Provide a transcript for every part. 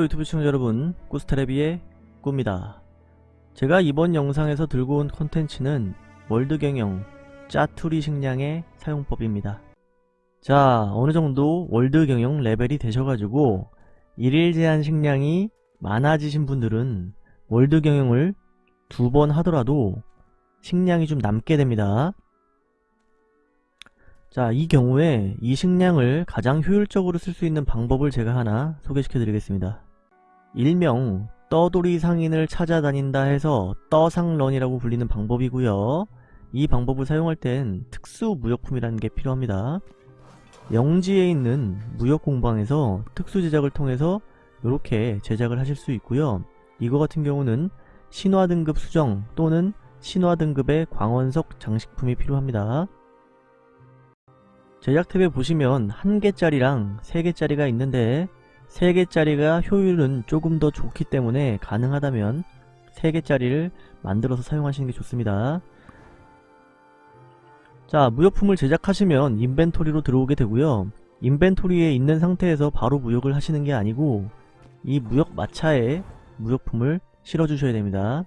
유튜브 시청자 여러분 꾸스테레비의 꾸입니다. 제가 이번 영상에서 들고 온 콘텐츠는 월드경영 짜투리 식량의 사용법입니다. 자 어느정도 월드경영 레벨이 되셔가지고 일일 제한 식량이 많아지신 분들은 월드경영을 두 번 하더라도 식량이 좀 남게 됩니다 자, 이 경우에 이 식량을 가장 효율적으로 쓸 수 있는 방법을 제가 하나 소개시켜 드리겠습니다. 일명 떠돌이 상인을 찾아다닌다 해서 떠상런이라고 불리는 방법이고요. 이 방법을 사용할 땐 특수 무역품이라는 게 필요합니다. 영지에 있는 무역공방에서 특수 제작을 통해서 이렇게 제작을 하실 수 있고요. 이거 같은 경우는 신화 등급 수정 또는 신화 등급의 광원석 장식품이 필요합니다. 제작 탭에 보시면 1개짜리랑 3개짜리가 있는데 3개짜리가 효율은 조금 더 좋기 때문에 가능하다면 3개짜리를 만들어서 사용하시는 게 좋습니다. 자 무역품을 제작하시면 인벤토리로 들어오게 되고요. 인벤토리에 있는 상태에서 바로 무역을 하시는 게 아니고 이 무역 마차에 무역품을 실어 주셔야 됩니다.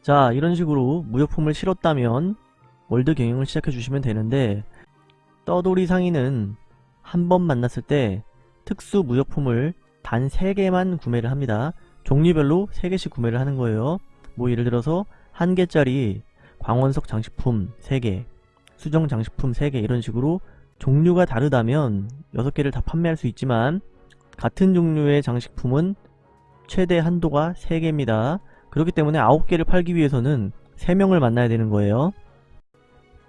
자 이런 식으로 무역품을 실었다면 월드 경영을 시작해 주시면 되는데 떠돌이 상인은 한 번 만났을 때 특수 무역품을 단 3개만 구매를 합니다. 종류별로 3개씩 구매를 하는 거예요. 뭐 예를 들어서 1개짜리 광원석 장식품 3개, 수정 장식품 3개 이런 식으로 종류가 다르다면 6개를 다 판매할 수 있지만 같은 종류의 장식품은 최대 한도가 3개입니다. 그렇기 때문에 9개를 팔기 위해서는 3명을 만나야 되는 거예요.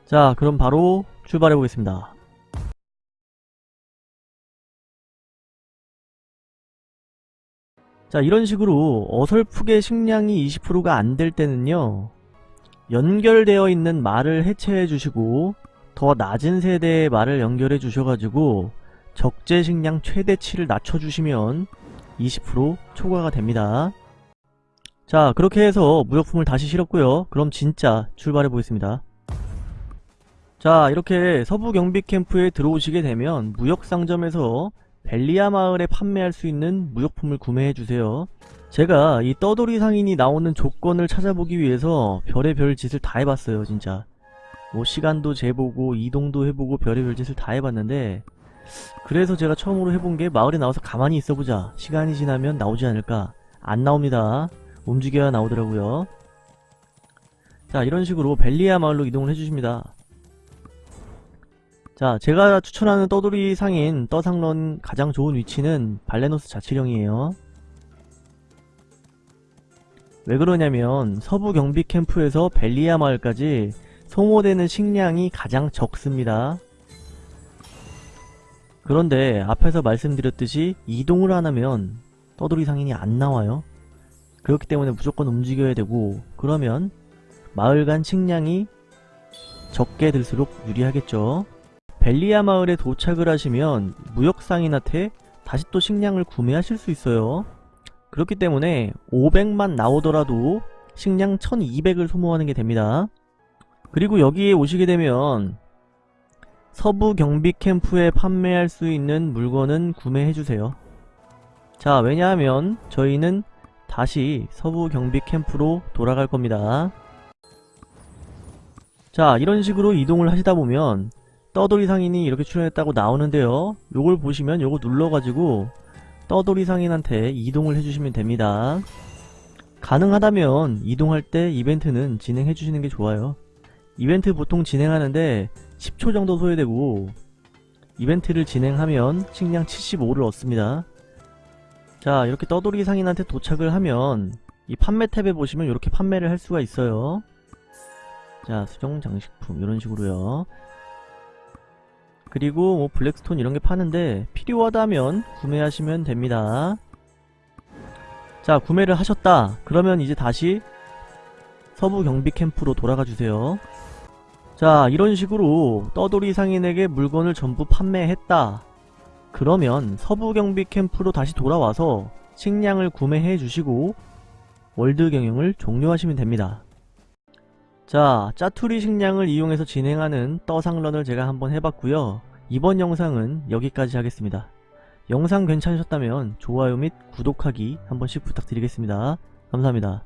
자 그럼 바로 출발해 보겠습니다. 자 이런 식으로 어설프게 식량이 20%가 안 될 때는요 연결되어 있는 말을 해체해 주시고 더 낮은 세대의 말을 연결해 주셔가지고 적재 식량 최대치를 낮춰주시면 20% 초과가 됩니다. 자 그렇게 해서 무역품을 다시 실었고요. 그럼 진짜 출발해 보겠습니다. 자 이렇게 서부 경비 캠프에 들어오시게 되면 무역상점에서 벨리아 마을에 판매할 수 있는 무역품을 구매해주세요. 제가 이 떠돌이 상인이 나오는 조건을 찾아보기 위해서 별의별 짓을 다 해봤어요 진짜. 뭐 시간도 재보고 이동도 해보고 별의별 짓을 다 해봤는데 그래서 제가 처음으로 해본 게 마을에 나와서 가만히 있어보자. 시간이 지나면 나오지 않을까. 안 나옵니다. 움직여야 나오더라고요. 자 이런 식으로 벨리아 마을로 이동을 해주십니다 자 제가 추천하는 떠돌이 상인 떠상런 가장 좋은 위치는 발레노스 자치령이에요. 왜 그러냐면 서부 경비 캠프에서 벨리아 마을까지 소모되는 식량이 가장 적습니다. 그런데 앞에서 말씀드렸듯이 이동을 안하면 떠돌이 상인이 안 나와요. 그렇기 때문에 무조건 움직여야 되고 그러면 마을 간 식량이 적게 들수록 유리하겠죠 벨리아 마을에 도착을 하시면 무역상인한테 다시 또 식량을 구매하실 수 있어요. 그렇기 때문에 500만 나오더라도 식량 1200을 소모하는 게 됩니다. 그리고 여기에 오시게 되면 서부 경비 캠프에 판매할 수 있는 물건은 구매해주세요. 자 왜냐하면 저희는 다시 서부 경비 캠프로 돌아갈 겁니다. 자 이런 식으로 이동을 하시다 보면 떠돌이 상인이 이렇게 출연했다고 나오는데요. 요걸 보시면 요거 눌러가지고 떠돌이 상인한테 이동을 해주시면 됩니다. 가능하다면 이동할 때 이벤트는 진행해 주시는 게 좋아요. 이벤트 보통 진행하는데 10초 정도 소요되고 이벤트를 진행하면 식량 75를 얻습니다. 자 이렇게 떠돌이 상인한테 도착을 하면 이 판매 탭에 보시면 이렇게 판매를 할 수가 있어요. 자 수정 장식품 이런 식으로요 그리고 뭐 블랙스톤 이런게 파는데 필요하다면 구매하시면 됩니다. 자 구매를 하셨다. 그러면 이제 다시 서부 경비 캠프로 돌아가 주세요. 자 이런 식으로 떠돌이 상인에게 물건을 전부 판매했다. 그러면 서부 경비 캠프로 다시 돌아와서 식량을 구매해 주시고 월드 경영을 종료하시면 됩니다 자 짜투리 식량을 이용해서 진행하는 떠상런을 제가 한번 해봤고요 이번 영상은 여기까지 하겠습니다 영상 괜찮으셨다면 좋아요 및 구독하기 한 번씩 부탁드리겠습니다. 감사합니다.